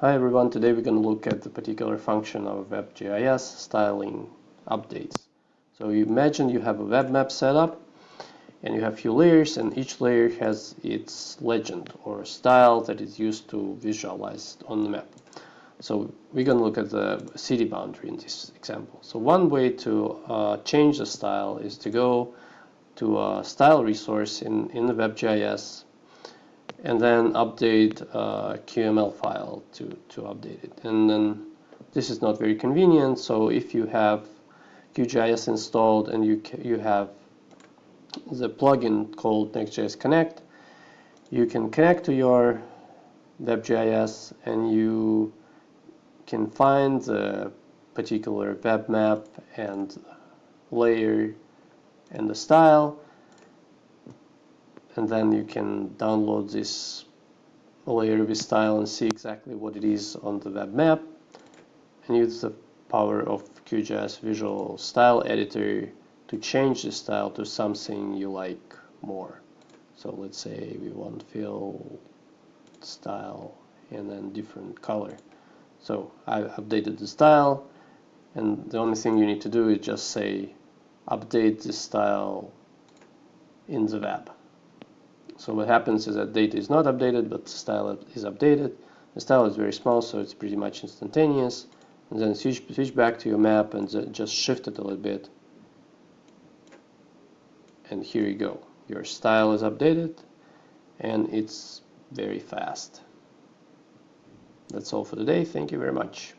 Hi everyone, today we're going to look at the particular function of WebGIS styling updates. So you imagine you have a web map set up and you have a few layers and each layer has its legend or style that is used to visualize on the map. So we're going to look at the city boundary in this example. So one way to uh, change the style is to go to a style resource in, in the WebGIS and then update uh, a QML file to, to update it. And then this is not very convenient, so if you have QGIS installed and you, you have the plugin called NextGIS Connect, you can connect to your WebGIS and you can find the particular web map and layer and the style and then you can download this with style and see exactly what it is on the web map and use the power of QGIS Visual Style Editor to change the style to something you like more. So let's say we want fill style and then different color. So I've updated the style and the only thing you need to do is just say update the style in the web. So what happens is that data is not updated, but style is updated. The style is very small, so it's pretty much instantaneous. And then switch, switch back to your map and just shift it a little bit. And here you go. Your style is updated, and it's very fast. That's all for today. Thank you very much.